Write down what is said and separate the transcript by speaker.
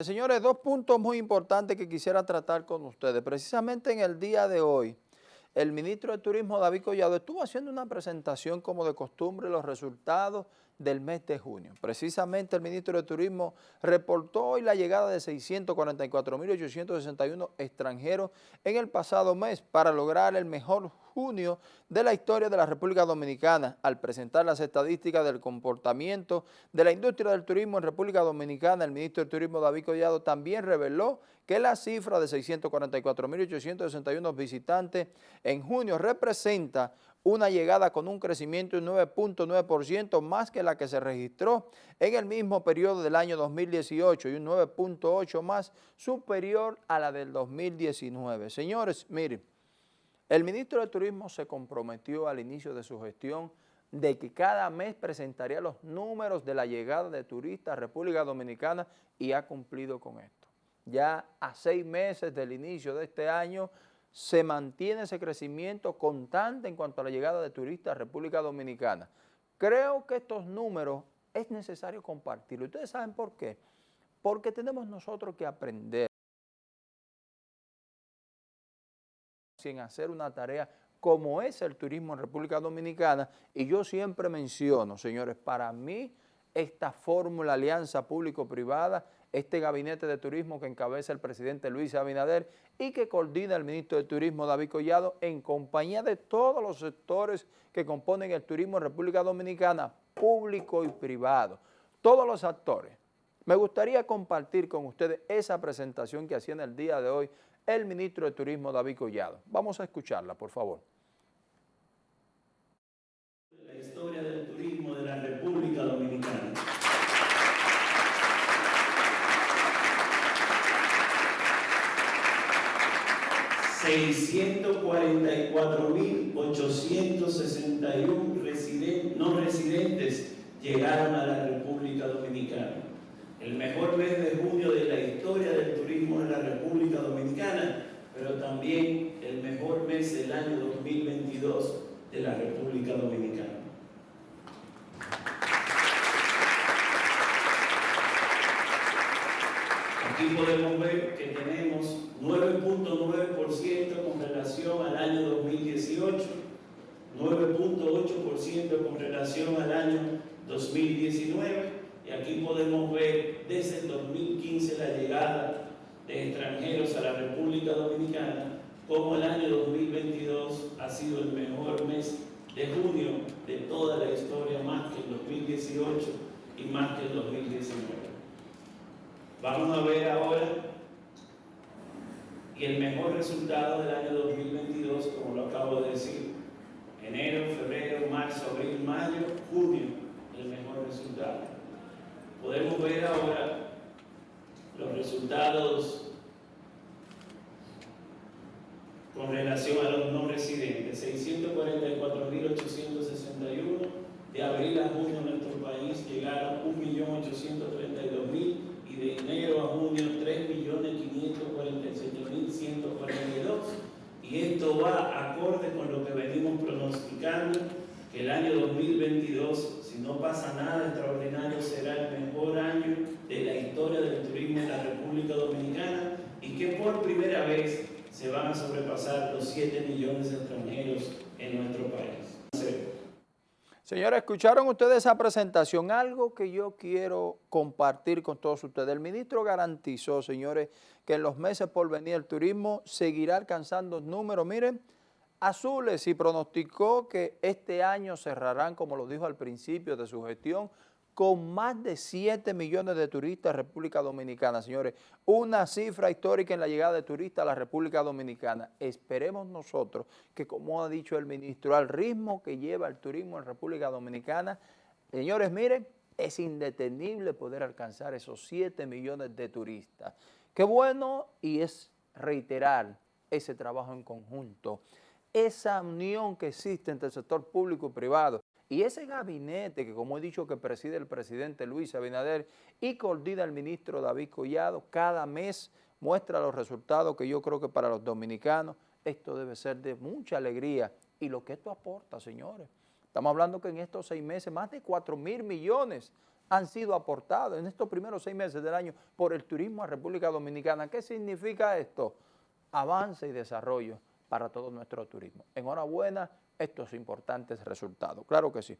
Speaker 1: Señores, dos puntos muy importantes que quisiera tratar con ustedes. Precisamente en el día de hoy, el ministro de Turismo, David Collado, estuvo haciendo una presentación como de costumbre los resultados del mes de junio. Precisamente el ministro de Turismo reportó hoy la llegada de 644.861 extranjeros en el pasado mes para lograr el mejor junio de la historia de la República Dominicana. Al presentar las estadísticas del comportamiento de la industria del turismo en República Dominicana, el ministro de Turismo David Collado también reveló que la cifra de 644.861 visitantes en junio representa una llegada con un crecimiento de 9.9% más que la que se registró en el mismo periodo del año 2018 y un 9.8% más superior a la del 2019. Señores, miren, el ministro de Turismo se comprometió al inicio de su gestión de que cada mes presentaría los números de la llegada de turistas a República Dominicana y ha cumplido con esto. Ya a seis meses del inicio de este año se mantiene ese crecimiento constante en cuanto a la llegada de turistas a República Dominicana. Creo que estos números es necesario compartirlos. ¿Ustedes saben por qué? Porque tenemos nosotros que aprender en hacer una tarea como es el turismo en República Dominicana y yo siempre menciono, señores, para mí esta fórmula alianza público-privada este gabinete de turismo que encabeza el presidente Luis Abinader y que coordina el ministro de Turismo David Collado en compañía de todos los sectores que componen el turismo en República Dominicana, público y privado, todos los actores. Me gustaría compartir con ustedes esa presentación que hacía en el día de hoy el ministro de Turismo David Collado. Vamos a escucharla, por favor.
Speaker 2: La historia del turismo de la República Dominicana. 644.861 no residentes llegaron a la República Dominicana. El mejor mes de junio de la historia del turismo en la República Dominicana, pero también el mejor mes del año 2022 de la República Dominicana. Aquí podemos ver que tenemos 9.9% con relación al año 2018, 9.8% con relación al año 2019 y aquí podemos ver desde el 2015 la llegada de extranjeros a la República Dominicana como el año 2022 ha sido el mejor mes de junio de toda la historia más que el 2018 y más que el 2019. Vamos a ver ahora y el mejor resultado del año 2022, como lo acabo de decir, enero, febrero, marzo, abril, mayo, junio, el mejor resultado. Podemos ver ahora los resultados con relación a los no residentes, 644.861, de abril a junio en nuestro país llegaron 1.832.000 y de enero a junio 3.547.142 y esto va acorde con lo que venimos pronosticando que el año 2022 si no pasa nada extraordinario será el mejor año de la historia del turismo en la República Dominicana y que por primera vez se van a sobrepasar los 7 millones de extranjeros en nuestro país.
Speaker 1: Señores, ¿escucharon ustedes esa presentación? Algo que yo quiero compartir con todos ustedes. El ministro garantizó, señores, que en los meses por venir el turismo seguirá alcanzando números, miren, azules y pronosticó que este año cerrarán, como lo dijo al principio de su gestión, con más de 7 millones de turistas a República Dominicana, señores. Una cifra histórica en la llegada de turistas a la República Dominicana. Esperemos nosotros que, como ha dicho el ministro, al ritmo que lleva el turismo en República Dominicana, señores, miren, es indetenible poder alcanzar esos 7 millones de turistas. Qué bueno y es reiterar ese trabajo en conjunto, esa unión que existe entre el sector público y privado, y ese gabinete que, como he dicho, que preside el presidente Luis Abinader y coordina el ministro David Collado, cada mes muestra los resultados que yo creo que para los dominicanos esto debe ser de mucha alegría. Y lo que esto aporta, señores. Estamos hablando que en estos seis meses más de 4 mil millones han sido aportados en estos primeros seis meses del año por el turismo a República Dominicana. ¿Qué significa esto? Avance y desarrollo para todo nuestro turismo. Enhorabuena estos importantes resultados. Claro que sí.